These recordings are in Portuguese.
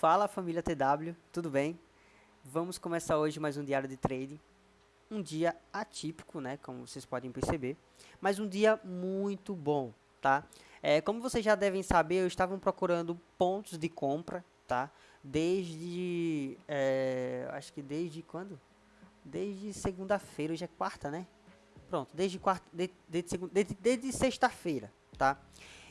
Fala família TW, tudo bem? Vamos começar hoje mais um diário de trade. Um dia atípico, né, como vocês podem perceber, mas um dia muito bom, tá? É, como vocês já devem saber, eu estava procurando pontos de compra, tá? Desde, é, acho que desde quando? Desde segunda-feira, hoje é quarta, né? Pronto, desde quarta, de, de, de, desde, desde sexta-feira, tá?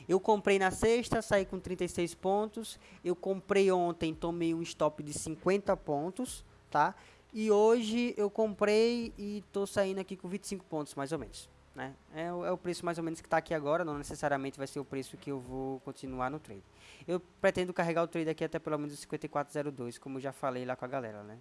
Eu comprei na sexta, saí com 36 pontos. Eu comprei ontem, tomei um stop de 50 pontos, tá? E hoje eu comprei e tô saindo aqui com 25 pontos, mais ou menos. Né? É, é o preço mais ou menos que está aqui agora, não necessariamente vai ser o preço que eu vou continuar no trade. Eu pretendo carregar o trade aqui até pelo menos 5402, como eu já falei lá com a galera, né?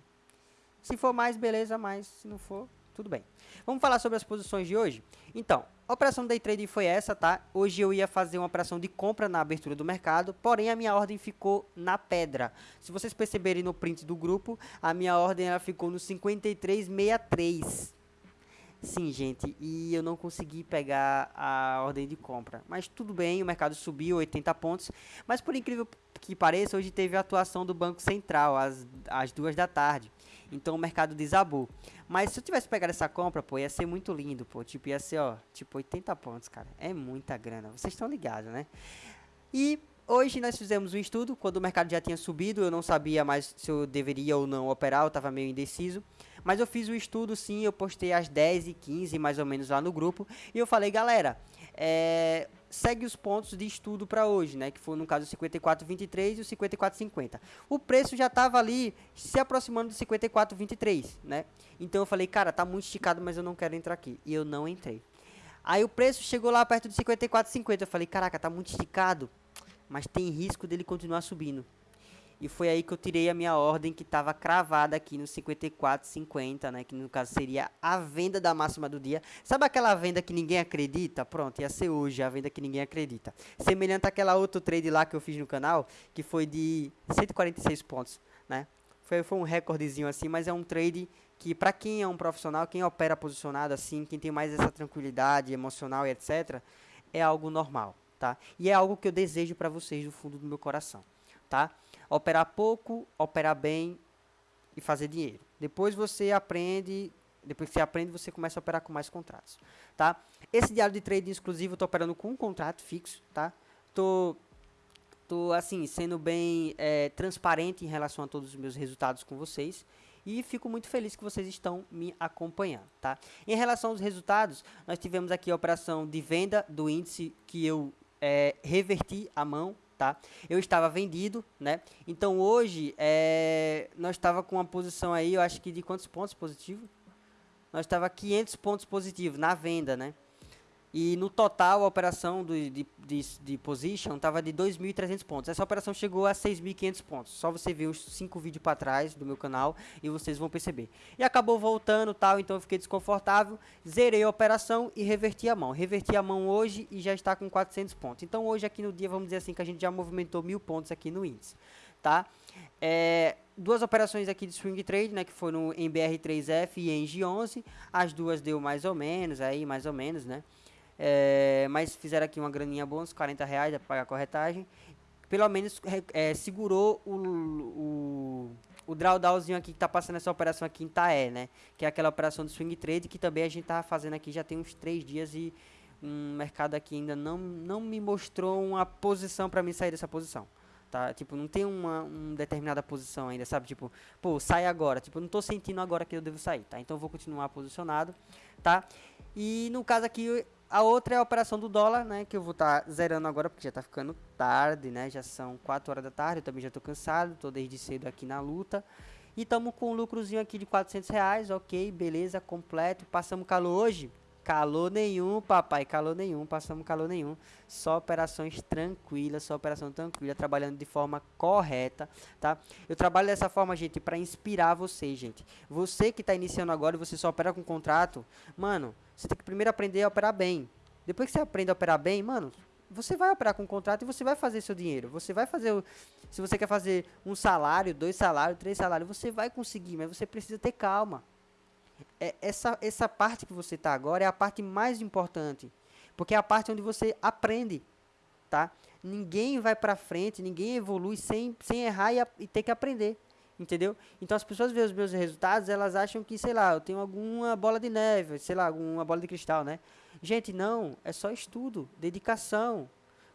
Se for mais, beleza, mas se não for, tudo bem. Vamos falar sobre as posições de hoje? Então, a operação day trade foi essa, tá? Hoje eu ia fazer uma operação de compra na abertura do mercado, porém a minha ordem ficou na pedra. Se vocês perceberem no print do grupo, a minha ordem ela ficou no 5363. Sim, gente, e eu não consegui pegar a ordem de compra. Mas tudo bem, o mercado subiu 80 pontos. Mas por incrível que pareça, hoje teve a atuação do Banco Central às, às duas da tarde. Então o mercado desabou. Mas se eu tivesse pegado essa compra, pô, ia ser muito lindo, pô. Tipo, ia ser, ó, tipo 80 pontos, cara. É muita grana. Vocês estão ligados, né? E hoje nós fizemos um estudo. Quando o mercado já tinha subido, eu não sabia mais se eu deveria ou não operar. Eu tava meio indeciso. Mas eu fiz o estudo sim, eu postei às 10 e 15 mais ou menos lá no grupo. E eu falei, galera, é, segue os pontos de estudo para hoje, né? Que foi no caso o 54,23 e o 54,50. O preço já estava ali se aproximando do 54,23, né? Então eu falei, cara, tá muito esticado, mas eu não quero entrar aqui. E eu não entrei. Aí o preço chegou lá perto de 54,50. Eu falei, caraca, tá muito esticado, mas tem risco dele continuar subindo. E foi aí que eu tirei a minha ordem que estava cravada aqui no 54,50, né? Que no caso seria a venda da máxima do dia. Sabe aquela venda que ninguém acredita? Pronto, ia ser hoje a venda que ninguém acredita. Semelhante àquela outro trade lá que eu fiz no canal, que foi de 146 pontos, né? Foi, foi um recordezinho assim, mas é um trade que para quem é um profissional, quem opera posicionado assim, quem tem mais essa tranquilidade emocional e etc, é algo normal, tá? E é algo que eu desejo para vocês do fundo do meu coração, tá? Operar pouco, operar bem e fazer dinheiro. Depois você aprende, depois que você aprende, você começa a operar com mais contratos, tá? Esse diário de trade exclusivo eu tô operando com um contrato fixo, tá? Tô, tô assim, sendo bem é, transparente em relação a todos os meus resultados com vocês e fico muito feliz que vocês estão me acompanhando, tá? Em relação aos resultados, nós tivemos aqui a operação de venda do índice que eu é, reverti a mão tá? Eu estava vendido, né? Então hoje é, nós estava com uma posição aí, eu acho que de quantos pontos positivo? Nós estava 500 pontos positivos na venda, né? E no total, a operação do, de, de, de position estava de 2.300 pontos. Essa operação chegou a 6.500 pontos. Só você ver os 5 vídeos para trás do meu canal e vocês vão perceber. E acabou voltando tal, então eu fiquei desconfortável. Zerei a operação e reverti a mão. Reverti a mão hoje e já está com 400 pontos. Então hoje aqui no dia, vamos dizer assim, que a gente já movimentou mil pontos aqui no índice. Tá? É, duas operações aqui de swing trade, né, que foram em BR3F e em G11. As duas deu mais ou menos, aí mais ou menos, né? É, mas fizeram aqui uma graninha boa, uns 40 reais para pagar a corretagem. Pelo menos é, segurou o, o, o drawdownzinho aqui que está passando essa operação aqui em Taé, né? Que é aquela operação do swing trade que também a gente tá fazendo aqui já tem uns 3 dias e um mercado aqui ainda não, não me mostrou uma posição para mim sair dessa posição. Tá? Tipo, não tem uma, uma determinada posição ainda, sabe? Tipo, pô, sai agora. Tipo, não tô sentindo agora que eu devo sair, tá? Então vou continuar posicionado, tá? E no caso aqui, a outra é a operação do dólar, né? Que eu vou estar tá zerando agora, porque já está ficando tarde, né? Já são 4 horas da tarde, eu também já estou cansado, estou desde cedo aqui na luta. E estamos com um lucrozinho aqui de 400 reais, ok, beleza, completo. Passamos calor hoje? Calor nenhum, papai, calor nenhum, passamos calor nenhum. Só operações tranquilas, só operação tranquila, trabalhando de forma correta, tá? Eu trabalho dessa forma, gente, para inspirar você, gente. Você que está iniciando agora e você só opera com contrato, mano, você tem que primeiro aprender a operar bem. Depois que você aprende a operar bem, mano, você vai operar com contrato e você vai fazer seu dinheiro. Você vai fazer, o, se você quer fazer um salário, dois salários, três salários, você vai conseguir, mas você precisa ter calma é, essa, essa parte que você está agora é a parte mais importante. Porque é a parte onde você aprende, tá? Ninguém vai para frente, ninguém evolui sem, sem errar e, e ter que aprender. Entendeu? Então as pessoas veem os meus resultados, elas acham que, sei lá, eu tenho alguma bola de neve, sei lá, alguma bola de cristal, né? Gente, não, é só estudo, dedicação.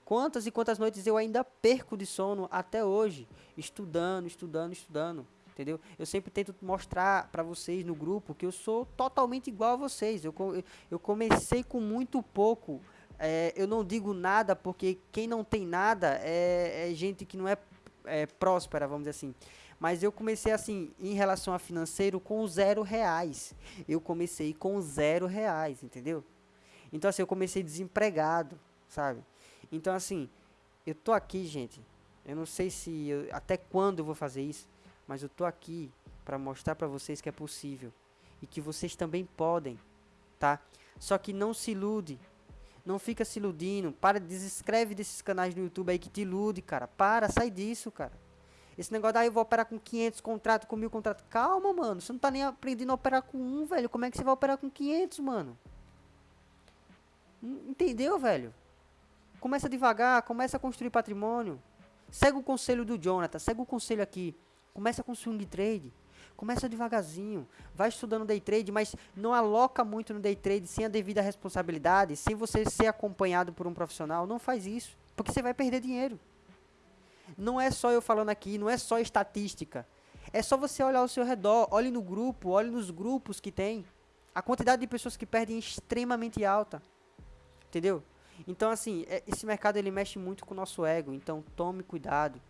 Quantas e quantas noites eu ainda perco de sono até hoje, estudando, estudando, estudando, entendeu? Eu sempre tento mostrar para vocês no grupo que eu sou totalmente igual a vocês. Eu, eu comecei com muito pouco. É, eu não digo nada porque quem não tem nada é, é gente que não é, é próspera, vamos dizer assim. Mas eu comecei assim, em relação a financeiro, com zero reais. Eu comecei com zero reais, entendeu? Então assim, eu comecei desempregado, sabe? Então assim, eu tô aqui, gente. Eu não sei se eu, até quando eu vou fazer isso, mas eu tô aqui para mostrar para vocês que é possível e que vocês também podem, tá? Só que não se ilude. Não fica se iludindo. Para, desescreve desses canais no YouTube aí que te ilude, cara. Para, sai disso, cara. Esse negócio daí eu vou operar com 500 contratos, com mil contratos. Calma, mano. Você não tá nem aprendendo a operar com um, velho. Como é que você vai operar com 500, mano? Entendeu, velho? Começa devagar, começa a construir patrimônio. Segue o conselho do Jonathan, segue o conselho aqui. Começa com swing trade. Começa devagarzinho, vai estudando day trade, mas não aloca muito no day trade sem a devida responsabilidade, sem você ser acompanhado por um profissional. Não faz isso, porque você vai perder dinheiro. Não é só eu falando aqui, não é só estatística. É só você olhar ao seu redor, olhe no grupo, olhe nos grupos que tem. A quantidade de pessoas que perdem é extremamente alta. Entendeu? Então, assim, é, esse mercado ele mexe muito com o nosso ego. Então, tome cuidado.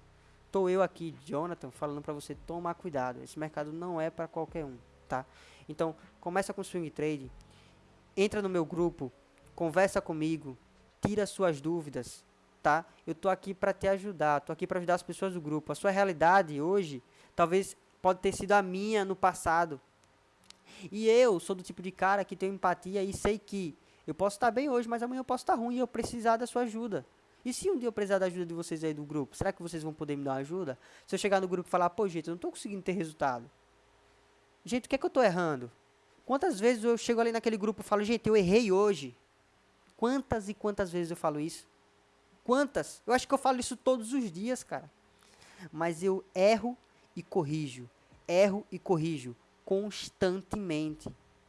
Tô eu aqui, Jonathan, falando para você tomar cuidado. Esse mercado não é para qualquer um, tá? Então, começa com swing trade. Entra no meu grupo, conversa comigo, tira suas dúvidas, tá? Eu tô aqui para te ajudar, tô aqui para ajudar as pessoas do grupo. A sua realidade hoje, talvez pode ter sido a minha no passado. E eu sou do tipo de cara que tem empatia e sei que eu posso estar bem hoje, mas amanhã eu posso estar ruim e eu precisar da sua ajuda. E se um dia eu precisar da ajuda de vocês aí do grupo, será que vocês vão poder me dar uma ajuda? Se eu chegar no grupo e falar, pô, gente, eu não tô conseguindo ter resultado. Gente, o que é que eu tô errando? Quantas vezes eu chego ali naquele grupo e falo, gente, eu errei hoje? Quantas e quantas vezes eu falo isso? Quantas? Eu acho que eu falo isso todos os dias, cara. Mas eu erro e corrijo. Erro e corrijo constantemente.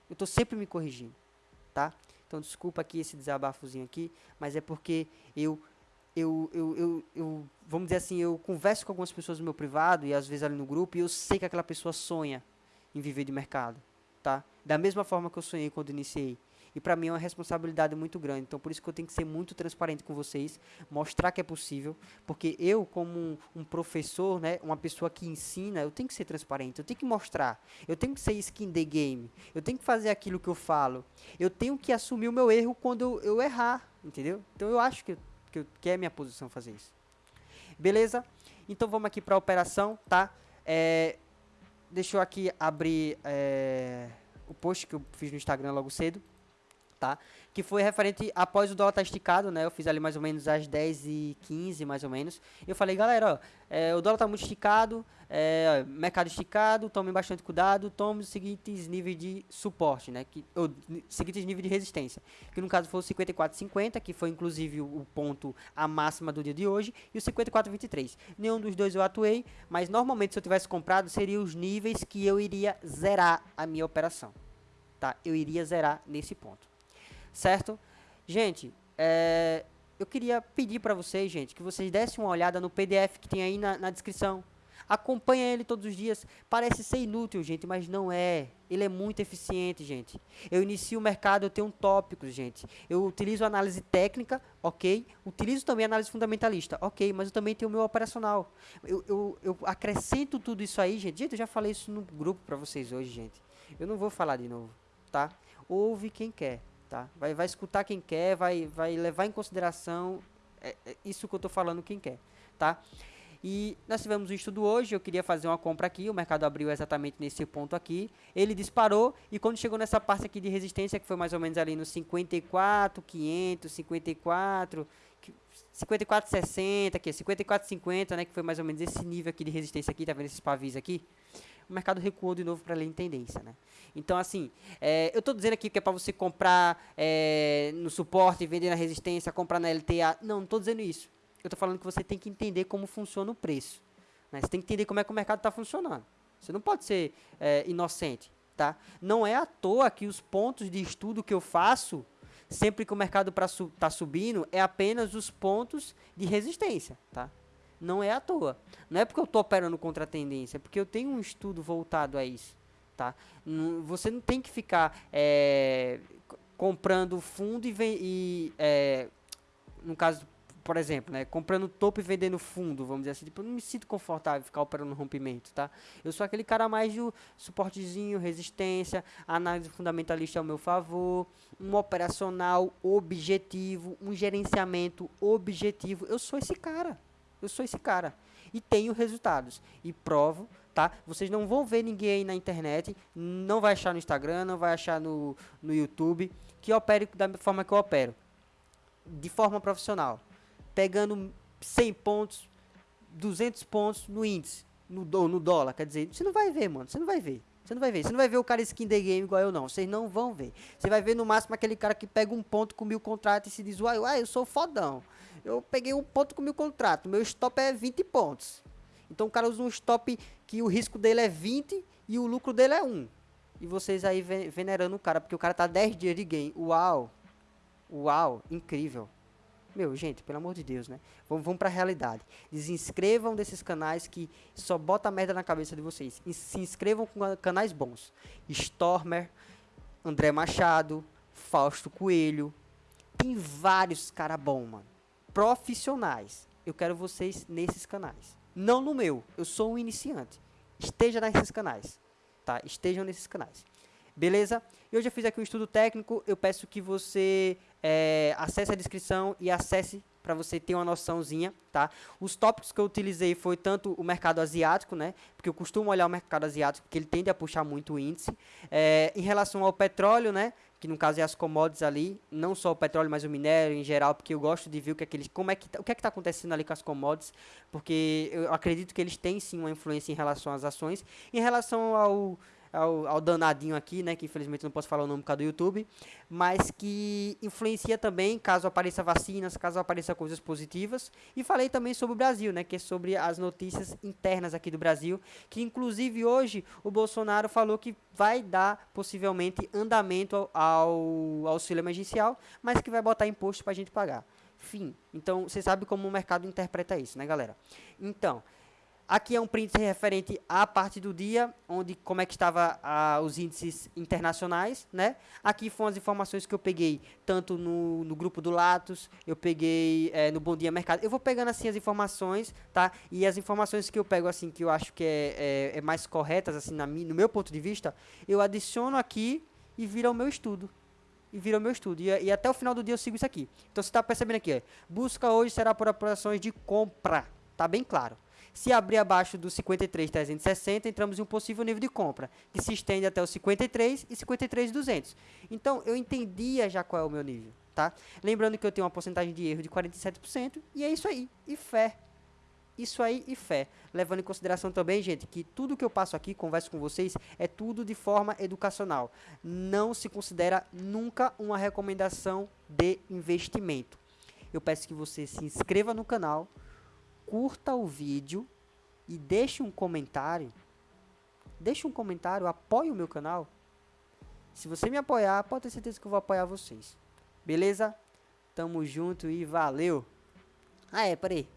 Eu estou sempre me corrigindo, tá? Então desculpa aqui esse desabafozinho aqui, mas é porque eu eu, eu, eu, eu, vamos dizer assim, eu converso com algumas pessoas no meu privado e às vezes ali no grupo e eu sei que aquela pessoa sonha em viver de mercado, tá? Da mesma forma que eu sonhei quando iniciei. E para mim é uma responsabilidade muito grande. Então por isso que eu tenho que ser muito transparente com vocês, mostrar que é possível, porque eu como um, professor, né, uma pessoa que ensina, eu tenho que ser transparente, eu tenho que mostrar, eu tenho que ser skin the game, eu tenho que fazer aquilo que eu falo, eu tenho que assumir o meu erro quando eu, eu errar, entendeu? Então eu acho que, que, que é minha posição fazer isso. Beleza? Então vamos aqui para a operação, tá? É, deixa eu aqui abrir é, o post que eu fiz no Instagram logo cedo tá? Que foi referente após o dólar estar tá esticado, né? Eu fiz ali mais ou menos às 10 e 15 mais ou menos. Eu falei, galera, ó, é, o dólar está muito esticado, é, mercado esticado, tomem bastante cuidado, tome os seguintes níveis de suporte, né? Que, ou, seguintes níveis de resistência. Que no caso foi o 54,50, que foi inclusive o, o, ponto, a máxima do dia de hoje, e o 54,23. Nenhum dos dois eu atuei, mas normalmente se eu tivesse comprado, seriam os níveis que eu iria zerar a minha operação. Tá? Eu iria zerar nesse ponto certo? Gente, é, eu queria pedir para vocês, gente, que vocês dessem uma olhada no PDF que tem aí na, na descrição. Acompanha ele todos os dias. Parece ser inútil, gente, mas não é. Ele é muito eficiente, gente. Eu inicio o mercado, eu tenho tópicos, gente. Eu utilizo análise técnica, ok. Utilizo também análise fundamentalista, ok. Mas eu também tenho o meu operacional. Eu, eu, eu acrescento tudo isso aí, gente. Gente, eu já falei isso no grupo para vocês hoje, gente. Eu não vou falar de novo, tá? Ouve quem quer tá? Vai, vai escutar quem quer, vai, vai levar em consideração é, é isso que eu estou falando quem quer, tá? E nós tivemos um estudo hoje, eu queria fazer uma compra aqui, o mercado abriu exatamente nesse ponto aqui, ele disparou e quando chegou nessa parte aqui de resistência, que foi mais ou menos ali no 54, 500, 54, 54,60 aqui, 54,50, né, que foi mais ou menos esse nível aqui de resistência aqui, tá vendo esses pavis aqui? O mercado recuou de novo para ler em tendência, né? Então, assim, é, eu estou dizendo aqui que é para você comprar é, no suporte, vender na resistência, comprar na LTA. Não, não estou dizendo isso. Eu estou falando que você tem que entender como funciona o preço. Né? Você tem que entender como é que o mercado está funcionando. Você não pode ser é, inocente. Tá? Não é à toa que os pontos de estudo que eu faço, sempre que o mercado está su tá subindo, é apenas os pontos de resistência. Tá? Não é à toa. Não é porque eu estou operando contra a tendência, é porque eu tenho um estudo voltado a isso. Tá? Você não tem que ficar é, comprando fundo e, e é, no caso por exemplo, né, comprando topo e vendendo fundo, vamos dizer assim, tipo, eu não me sinto confortável ficar operando no rompimento, tá? Eu sou aquele cara mais de suportezinho, resistência, análise fundamentalista ao meu favor, um operacional objetivo, um gerenciamento objetivo. Eu sou esse cara. Eu sou esse cara. E tenho resultados. E provo, tá? Vocês não vão ver ninguém aí na internet, não vai achar no Instagram, não vai achar no, no YouTube, que opere da forma que eu opero. De forma profissional pegando 100 pontos, 200 pontos no índice, no, no dólar. Quer dizer, você não vai ver, mano. Você não vai ver. Você não vai ver. Você não vai ver o cara skin the game igual eu, não. Vocês não vão ver. Você vai ver no máximo aquele cara que pega um ponto com mil contratos e se diz, uai, uai, eu sou fodão. Eu peguei um ponto com mil contratos. Meu stop é 20 pontos. Então o cara usa um stop que o risco dele é 20 e o lucro dele é 1. E vocês aí venerando o cara, porque o cara tá 10 dias de game. Uau! Uau! Incrível. Meu, gente, pelo amor de Deus, né? Vamos, vamos pra realidade. Desinscrevam desses canais que só bota merda na cabeça de vocês. E se inscrevam com canais bons. Stormer, André Machado, Fausto Coelho. Tem vários cara bom, mano. Profissionais. Eu quero vocês nesses canais. Não no meu. Eu sou um iniciante. Esteja nesses canais. Tá? Estejam nesses canais. Beleza? Eu já fiz aqui um estudo técnico. Eu peço que você é, acesse a descrição e acesse para você ter uma noçãozinha, tá? Os tópicos que eu utilizei foi tanto o mercado asiático, né? Porque eu costumo olhar o mercado asiático, porque ele tende a puxar muito o índice. É, em relação ao petróleo, né? Que no caso é as commodities ali, não só o petróleo, mas o minério em geral, porque eu gosto de ver o que é que eles, como é que, tá, o que é que está acontecendo ali com as commodities, porque eu acredito que eles têm sim uma influência em relação às ações. Em relação ao ao, ao, danadinho aqui, né, que infelizmente não posso falar o nome por causa do YouTube, mas que influencia também caso apareça vacinas, caso apareça coisas positivas. E falei também sobre o Brasil, né, que é sobre as notícias internas aqui do Brasil, que inclusive hoje o Bolsonaro falou que vai dar possivelmente andamento ao, ao auxílio emergencial, mas que vai botar imposto para a gente pagar. Fim. Então, você sabe como o mercado interpreta isso, né, galera? Então, Aqui é um print referente à parte do dia, onde como é que estava os índices internacionais, né? Aqui foram as informações que eu peguei, tanto no, no grupo do Latos, eu peguei é, no Bom Dia Mercado. Eu vou pegando assim as informações, tá? E as informações que eu pego assim, que eu acho que é, é, é mais corretas, assim, na, no meu ponto de vista, eu adiciono aqui e vira o meu estudo e vira o meu estudo. E, e, até o final do dia eu sigo isso aqui. Então você está percebendo aqui, é, busca hoje será por operações de compra. Tá bem claro. Se abrir abaixo do 53,360, entramos em um possível nível de compra, que se estende até o 53 e 53,200. Então, eu entendia já qual é o meu nível, tá? Lembrando que eu tenho uma porcentagem de erro de 47%, e é isso aí, e fé. Isso aí e fé. Levando em consideração também, gente, que tudo que eu passo aqui, converso com vocês, é tudo de forma educacional. Não se considera nunca uma recomendação de investimento. Eu peço que você se inscreva no canal, curta o vídeo e deixe um comentário. Deixe um comentário, apoie o meu canal. Se você me apoiar, pode ter certeza que eu vou apoiar vocês. Beleza? Tamo junto e valeu. Ah, é, peraí.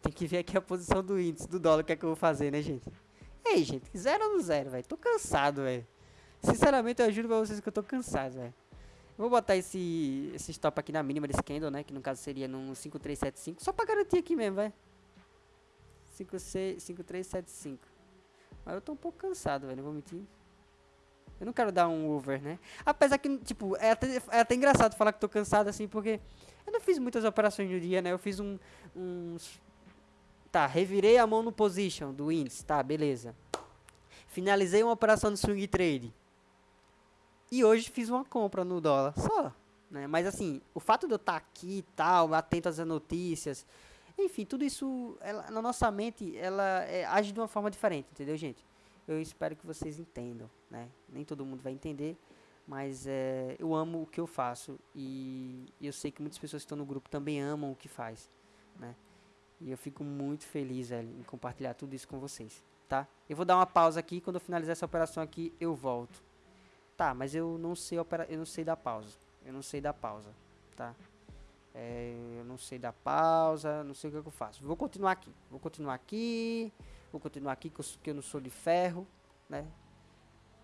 Tem que ver aqui a posição do índice do dólar, o que é que eu vou fazer, né, gente? Ei, gente, zero no zero, velho. Tô cansado, velho. Sinceramente, eu juro pra vocês que eu tô cansado, velho. Vou botar esse, esse stop aqui na mínima desse candle, né? Que no caso seria num 5375. Só pra garantir aqui mesmo, velho. 5375. Mas eu tô um pouco cansado, velho, não vou mentir. Eu não quero dar um over, né? Apesar que, tipo, é até, é até engraçado falar que tô cansado assim, porque eu não fiz muitas operações no dia, né? Eu fiz um, uns... Tá, revirei a mão no position do índice, tá, beleza. Finalizei uma operação no swing trade. E hoje fiz uma compra no dólar, só. Né? Mas assim, o fato de eu estar tá aqui e tal, atento às notícias, enfim, tudo isso, ela, na nossa mente, ela é, age de uma forma diferente, entendeu, gente? Eu espero que vocês entendam, né? Nem todo mundo vai entender, mas é, eu amo o que eu faço e eu sei que muitas pessoas que estão no grupo também amam o que faz. né? E eu fico muito feliz, velho, em compartilhar tudo isso com vocês, tá? Eu vou dar uma pausa aqui, quando eu finalizar essa operação aqui, eu volto. Tá, mas eu não sei opera eu não sei dar pausa. Eu não sei dar pausa, tá? É, eu não sei dar pausa, não sei o que, é que eu faço. Vou continuar aqui, vou continuar aqui, vou continuar aqui que eu, que eu não sou de ferro, né?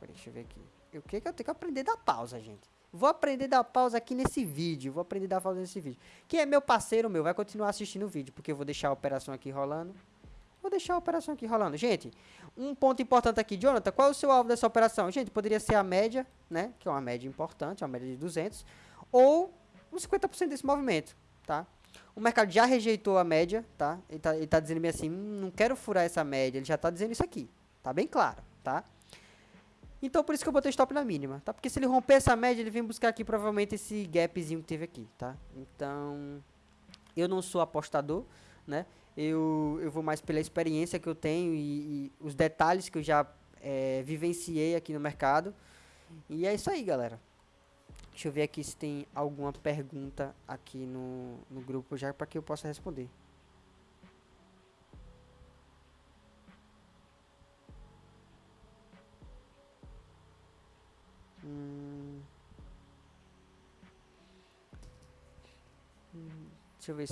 Deixa eu ver aqui. O que que eu tenho que aprender a dar pausa, gente? Vou aprender a dar pausa aqui nesse vídeo. Vou aprender a dar pausa nesse vídeo. Quem é meu parceiro, meu, vai continuar assistindo o vídeo. Porque eu vou deixar a operação aqui rolando. Vou deixar a operação aqui rolando. Gente, um ponto importante aqui. Jonathan, qual é o seu alvo dessa operação? Gente, poderia ser a média, né? Que é uma média importante, uma média de 200. Ou uns 50% desse movimento, tá? O mercado já rejeitou a média, tá? Ele tá, ele tá dizendo bem assim, hum, não quero furar essa média. Ele já tá dizendo isso aqui. Tá bem claro, tá? Então, por isso que eu botei stop na mínima, tá? Porque se ele romper essa média, ele vem buscar aqui provavelmente esse gapzinho que teve aqui, tá? Então, eu não sou apostador, né? Eu, eu vou mais pela experiência que eu tenho e, e os detalhes que eu já é, vivenciei aqui no mercado. E é isso aí, galera. Deixa eu ver aqui se tem alguma pergunta aqui no, no grupo já para que eu possa responder. Hum. Deixa eu ver.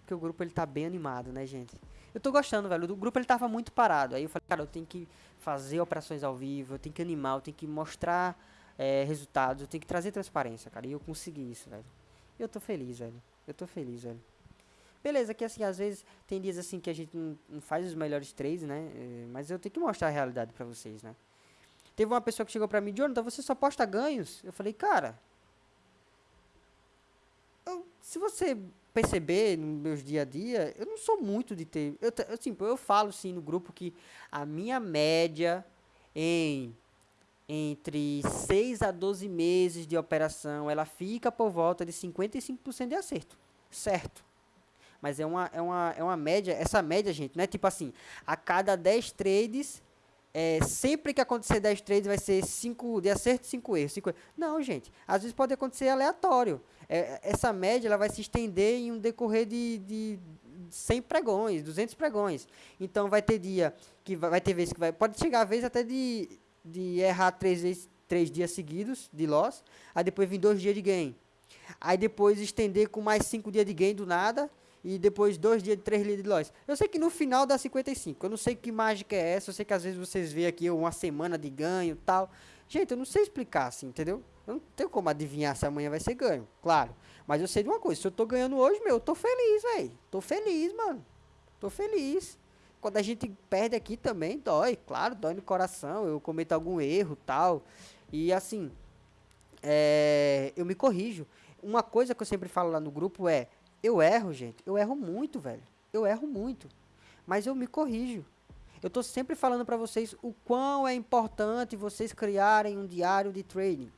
Porque o grupo ele tá bem animado, né, gente? Eu tô gostando, velho. O grupo ele tava muito parado. Aí eu falei, cara, eu tenho que fazer operações ao vivo, eu tenho que animar, eu tenho que mostrar é, resultados, eu tenho que trazer transparência, cara. E eu consegui isso, velho. Eu tô feliz, velho. Eu tô feliz, velho. Beleza, que assim, às vezes tem dias assim que a gente não, faz os melhores trades, né? É, mas eu tenho que mostrar a realidade pra vocês, né? Teve uma pessoa que chegou pra mim, Jonathan, você só posta ganhos? Eu falei, cara, eu, se você perceber no meus dia a dia, eu não sou muito de ter. Eu, assim, eu falo sim no grupo que a minha média em entre 6 a 12 meses de operação, ela fica por volta de 55% de acerto. Certo. Mas é uma, é, uma, é uma média, essa média, gente, não é tipo assim, a cada 10 trades, é, sempre que acontecer 10 trades vai ser 5 de acerto, 5 erros, erros. Não, gente. Às vezes pode acontecer aleatório. É, essa média ela vai se estender em um decorrer de, de 100 pregões, 200 pregões. Então vai ter dia que vai, vai ter vezes que vai. Pode chegar a vez até de, de errar 3 vezes. Três dias seguidos de loss, aí depois vir dois dias de gain. Aí depois estender com mais cinco dias de gain do nada, e depois dois dias de três dias de loss. Eu sei que no final dá 55. Eu não sei que mágica é essa. Eu sei que às vezes vocês veem aqui uma semana de ganho tal. Gente, eu não sei explicar assim, entendeu? Eu não tenho como adivinhar se amanhã vai ser ganho, claro. Mas eu sei de uma coisa, se eu tô ganhando hoje, meu, eu tô feliz, velho. Tô feliz, mano. Tô feliz. Quando a gente perde aqui também, dói, claro, dói no coração. Eu cometo algum erro tal. E assim, é, eu me corrijo. Uma coisa que eu sempre falo lá no grupo é, eu erro, gente. Eu erro muito, velho. Eu erro muito. Mas eu me corrijo. Eu estou sempre falando para vocês o quão é importante vocês criarem um diário de trading.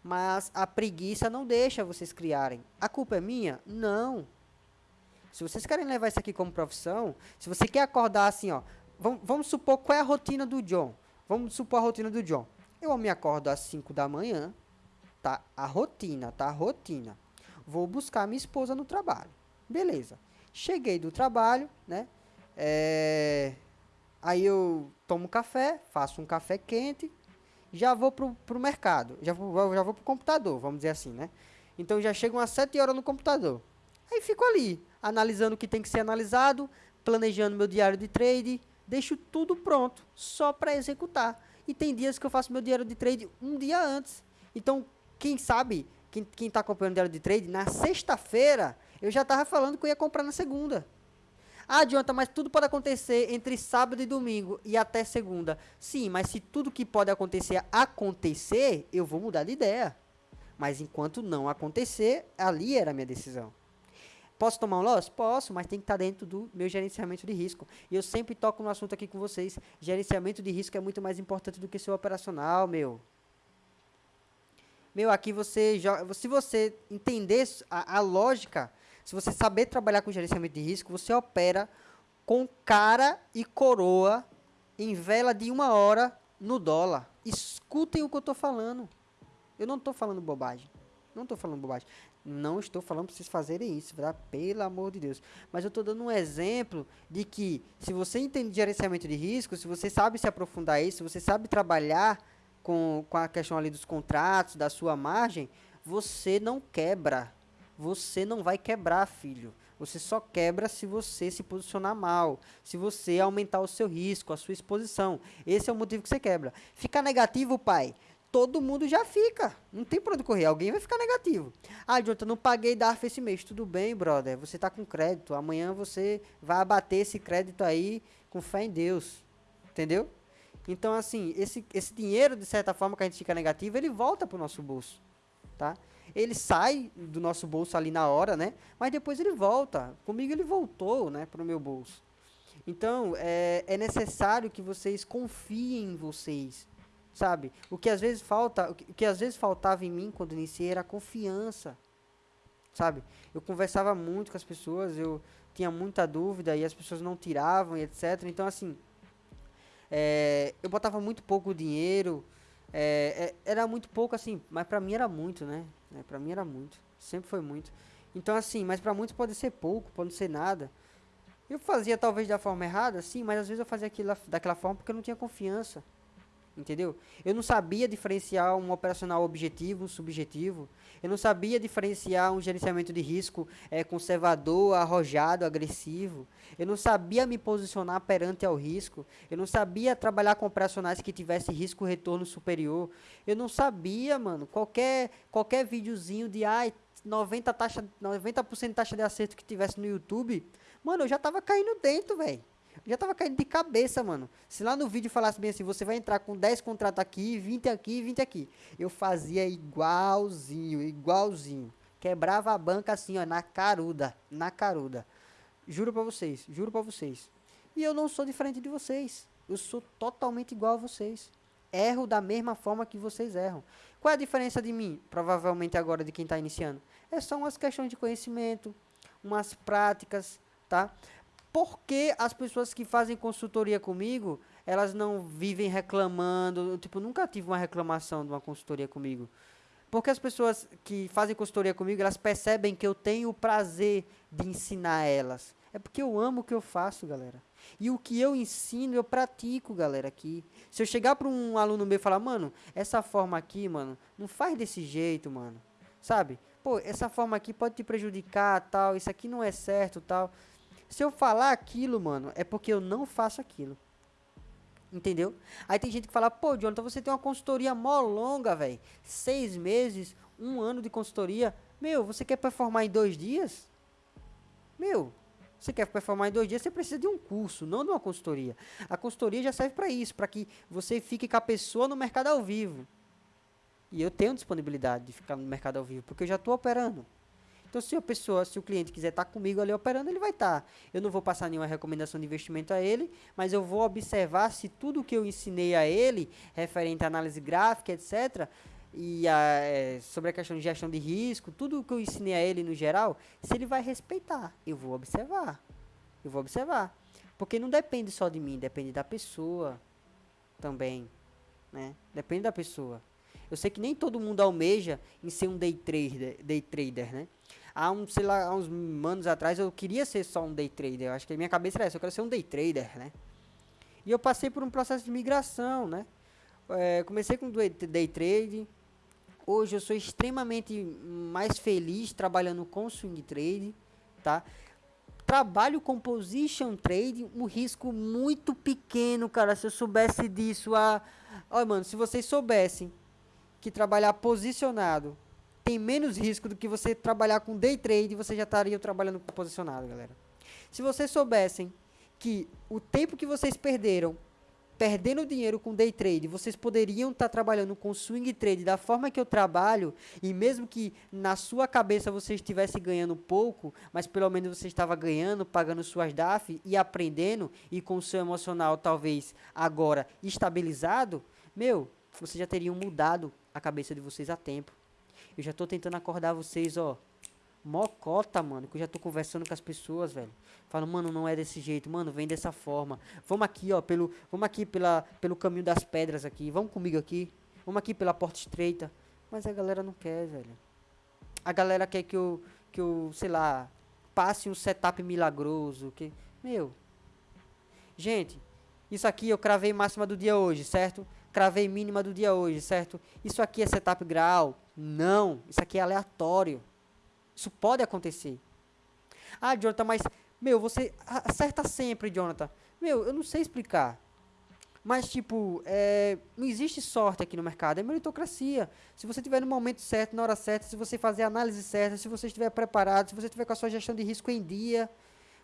Mas a preguiça não deixa vocês criarem. A culpa é minha? Não. Se vocês querem levar isso aqui como profissão, se você quer acordar assim, ó, vamos, vamos supor qual é a rotina do John. Vamos supor a rotina do John. Eu me acordo às 5 da manhã, tá? A rotina, tá? A rotina. Vou buscar minha esposa no trabalho. Beleza. Cheguei do trabalho, né? É... Aí eu tomo café, faço um café quente, já vou pro, pro mercado, já vou, já vou pro computador, vamos dizer assim, né? Então já chego umas 7 horas no computador. Aí fico ali, analisando o que tem que ser analisado, planejando meu diário de trade, deixo tudo pronto, só para executar. E tem dias que eu faço meu diário de trade um dia antes. Então, quem sabe quem, quem tá acompanhando o diário de trade, na sexta-feira, eu já tava falando que eu ia comprar na segunda. Ah, adianta, mas tudo pode acontecer entre sábado e domingo e até segunda. Sim, mas se tudo que pode acontecer acontecer, eu vou mudar de ideia. Mas enquanto não acontecer, ali era a minha decisão. Posso tomar um loss? Posso, mas tem que estar tá dentro do meu gerenciamento de risco. E eu sempre toco no assunto aqui com vocês. Gerenciamento de risco é muito mais importante do que seu operacional, meu. Meu, aqui você joga. Se você entender a, a lógica, se você saber trabalhar com gerenciamento de risco, você opera com cara e coroa em vela de uma hora no dólar. Escutem o que eu estou falando. Eu não estou falando bobagem. Não estou falando bobagem. Não estou falando para vocês fazerem isso, tá? Pelo amor de Deus. Mas eu estou dando um exemplo de que se você entende gerenciamento de risco, se você sabe se aprofundar isso, se você sabe trabalhar com, com a questão ali dos contratos, da sua margem, você não quebra. Você não vai quebrar, filho. Você só quebra se você se posicionar mal, se você aumentar o seu risco, a sua exposição. Esse é o motivo que você quebra. Ficar negativo, pai todo mundo já fica. Não tem pra onde correr. Alguém vai ficar negativo. Ah, Jonathan, não paguei DARF esse mês. Tudo bem, brother. Você tá com crédito. Amanhã você vai abater esse crédito aí com fé em Deus. Entendeu? Então, assim, esse, esse dinheiro, de certa forma, que a gente fica negativo, ele volta pro nosso bolso. Tá? Ele sai do nosso bolso ali na hora, né? Mas depois ele volta. Comigo ele voltou, né? Pro meu bolso. Então, é, é necessário que vocês confiem em vocês sabe? O que às vezes falta, o que, às vezes faltava em mim quando iniciei era confiança, sabe? Eu conversava muito com as pessoas, eu tinha muita dúvida e as pessoas não tiravam e etc. Então assim, é, eu botava muito pouco dinheiro, é, é, era muito pouco assim, mas para mim era muito, né? É, para mim era muito, sempre foi muito. Então assim, mas para muitos pode ser pouco, pode ser nada. Eu fazia talvez da forma errada, sim, mas às vezes eu fazia aquilo daquela forma porque eu não tinha confiança entendeu? Eu não sabia diferenciar um operacional objetivo, um subjetivo. Eu não sabia diferenciar um gerenciamento de risco é, conservador, arrojado, agressivo. Eu não sabia me posicionar perante ao risco. Eu não sabia trabalhar com operacionais que tivesse risco retorno superior. Eu não sabia, mano, qualquer qualquer videozinho de ai 90 taxa 90% de taxa de acerto que tivesse no YouTube, mano, eu já tava caindo dentro, velho já tava caindo de cabeça, mano. Se lá no vídeo falasse bem assim, você vai entrar com 10 contratos aqui, 20 aqui, 20 aqui. Eu fazia igualzinho, igualzinho. Quebrava a banca assim, ó, na caruda, na caruda. Juro pra vocês, juro pra vocês. E eu não sou diferente de vocês. Eu sou totalmente igual a vocês. Erro da mesma forma que vocês erram. Qual é a diferença de mim, provavelmente agora, de quem está iniciando? É só umas questões de conhecimento, umas práticas, tá? Por que as pessoas que fazem consultoria comigo, elas não vivem reclamando? Tipo, nunca tive uma reclamação de uma consultoria comigo. Porque as pessoas que fazem consultoria comigo, elas percebem que eu tenho o prazer de ensinar elas. É porque eu amo o que eu faço, galera. E o que eu ensino, eu pratico, galera, aqui. Se eu chegar para um aluno meu e falar, mano, essa forma aqui, mano, não faz desse jeito, mano. Sabe? Pô, essa forma aqui pode te prejudicar, tal, isso aqui não é certo, tal. Se eu falar aquilo, mano, é porque eu não faço aquilo. Entendeu? Aí tem gente que fala, pô, Jonathan, você tem uma consultoria mó longa, velho. Seis meses, um ano de consultoria. Meu, você quer performar em dois dias? Meu, você quer performar em dois dias, você precisa de um curso, não de uma consultoria. A consultoria já serve para isso, para que você fique com a pessoa no mercado ao vivo. E eu tenho disponibilidade de ficar no mercado ao vivo, porque eu já estou operando. Então, se a pessoa, se o cliente quiser estar tá comigo ali operando, ele vai estar. Tá. Eu não vou passar nenhuma recomendação de investimento a ele, mas eu vou observar se tudo que eu ensinei a ele, referente à análise gráfica, etc., e a, é, sobre a questão de gestão de risco, tudo que eu ensinei a ele no geral, se ele vai respeitar, eu vou observar. Eu vou observar. Porque não depende só de mim, depende da pessoa também. Né? Depende da pessoa. Eu sei que nem todo mundo almeja em ser um day trader, day trader né? Há um, sei lá, há uns anos atrás eu queria ser só um day trader. Eu acho que a minha cabeça era essa, eu quero ser um day trader, né? E eu passei por um processo de migração, né? É, comecei com day trade. Hoje eu sou extremamente mais feliz trabalhando com swing trade, tá? Trabalho com position trade, um risco muito pequeno, cara. Se eu soubesse disso, a, olha, mano, se vocês soubessem que trabalhar posicionado tem menos risco do que você trabalhar com day trade, você já estaria trabalhando posicionado, galera. Se vocês soubessem que o tempo que vocês perderam perdendo dinheiro com day trade, vocês poderiam estar tá trabalhando com swing trade da forma que eu trabalho, e mesmo que na sua cabeça você estivesse ganhando pouco, mas pelo menos você estava ganhando, pagando suas DAF e aprendendo, e com o seu emocional talvez agora estabilizado, meu, vocês já teriam mudado a cabeça de vocês a tempo. Eu já tô tentando acordar vocês, ó. Mocota, mano, que eu já tô conversando com as pessoas, velho. Falo, mano, não é desse jeito, mano, vem dessa forma. Vamos aqui, ó, pelo, vamos aqui pela, pelo caminho das pedras aqui. Vamos comigo aqui. Vamos aqui pela porta estreita. Mas a galera não quer, velho. a galera quer que eu, que eu, sei lá, passe um setup milagroso, que, meu, gente, isso aqui eu cravei máxima do dia hoje, certo? Cravei mínima do dia hoje, certo? Isso aqui é setup grau? Não, isso aqui é aleatório. Isso pode acontecer. Ah, Jonathan, mas, meu, você acerta sempre, Jonathan. Meu, eu não sei explicar. Mas, tipo, é, não existe sorte aqui no mercado, é meritocracia. Se você estiver no momento certo, na hora certa, se você fazer a análise certa, se você estiver preparado, se você estiver com a sua gestão de risco em dia,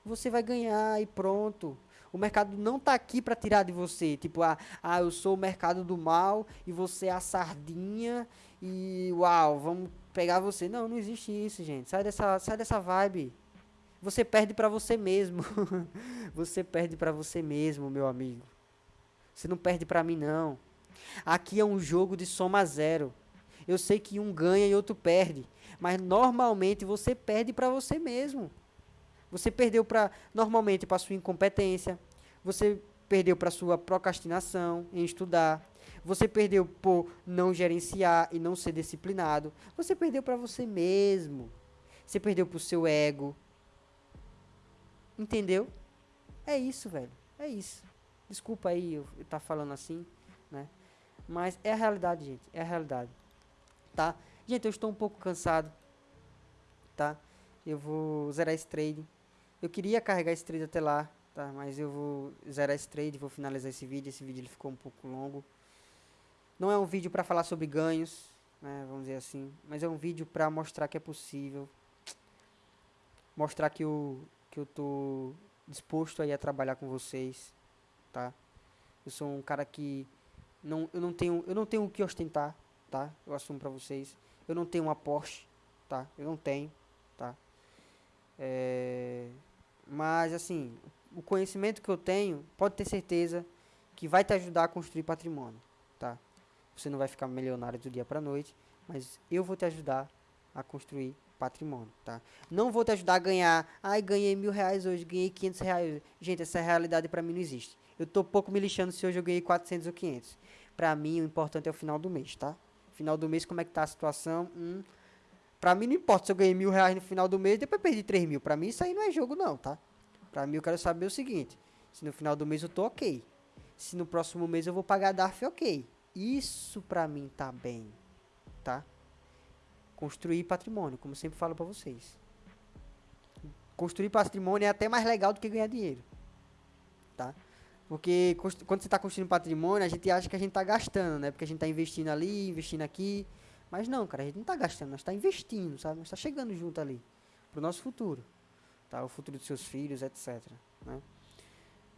você vai ganhar e pronto. O mercado não está aqui para tirar de você. Tipo, ah, ah, eu sou o mercado do mal e você é a sardinha e uau, vamos pegar você. Não, não existe isso, gente. Sai dessa, sai dessa vibe. Você perde para você mesmo. você perde para você mesmo, meu amigo. Você não perde para mim, não. Aqui é um jogo de soma zero. Eu sei que um ganha e outro perde. Mas normalmente você perde para você mesmo. Você perdeu para normalmente para sua incompetência. Você perdeu para sua procrastinação em estudar. Você perdeu por não gerenciar e não ser disciplinado. Você perdeu para você mesmo. Você perdeu para o seu ego. Entendeu? É isso, velho. É isso. Desculpa aí eu estar tá falando assim, né? Mas é a realidade, gente. É a realidade. Tá? Gente, eu estou um pouco cansado. Tá? Eu vou zerar esse trade. Eu queria carregar esse trade até lá, tá? Mas eu vou zerar esse trade, vou finalizar esse vídeo. Esse vídeo ele ficou um pouco longo. Não é um vídeo para falar sobre ganhos, né? Vamos dizer assim. Mas é um vídeo para mostrar que é possível. Mostrar que eu, que eu tô disposto aí a trabalhar com vocês tá? Eu sou um cara que não, eu não tenho, eu não tenho o que ostentar, tá? Eu assumo para vocês. Eu não tenho uma Porsche, tá? Eu não tenho, tá? É, mas assim, o conhecimento que eu tenho, pode ter certeza que vai te ajudar a construir patrimônio, tá? Você não vai ficar milionário do dia para noite, mas eu vou te ajudar a construir patrimônio, tá? Não vou te ajudar a ganhar, ai, ganhei mil reais hoje, ganhei 500 reais. Gente, essa realidade para mim não existe. Eu tô pouco me lixando se hoje eu ganhei 400 ou 500. Pra mim, o importante é o final do mês, tá? Final do mês, como é que tá a situação? Hum, pra mim, não importa se eu ganhei mil reais no final do mês depois perdi 3 mil. Pra mim, isso aí não é jogo, não, tá? Pra mim, eu quero saber o seguinte. Se no final do mês eu tô ok. Se no próximo mês eu vou pagar DARF ok. Isso pra mim tá bem, tá? Construir patrimônio, como sempre falo pra vocês. Construir patrimônio é até mais legal do que ganhar dinheiro, tá? Porque quando você está construindo patrimônio, a gente acha que a gente está gastando, né? Porque a gente está investindo ali, investindo aqui. Mas não, cara, a gente não está gastando, nós está investindo, sabe? Nós está chegando junto ali para o nosso futuro, tá? O futuro dos seus filhos, etc. Né?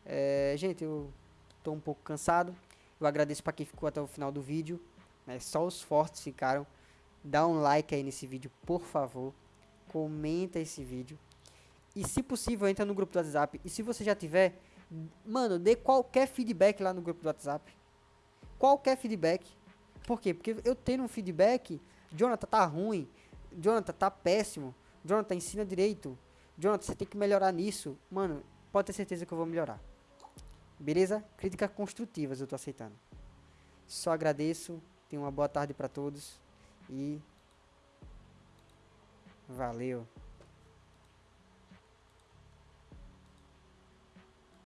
É, gente, eu estou um pouco cansado. Eu agradeço para quem ficou até o final do vídeo. Né? Só os fortes ficaram. Dá um like aí nesse vídeo, por favor. Comenta esse vídeo. E se possível, entra no grupo do WhatsApp. E se você já tiver Mano, dê qualquer feedback lá no grupo do WhatsApp. Qualquer feedback. Por quê? Porque eu tenho um feedback, Jonathan tá ruim, Jonathan tá péssimo, Jonathan ensina direito, Jonathan você tem que melhorar nisso. Mano, pode ter certeza que eu vou melhorar. Beleza? Críticas construtivas eu tô aceitando. Só agradeço, tenha uma boa tarde para todos e valeu.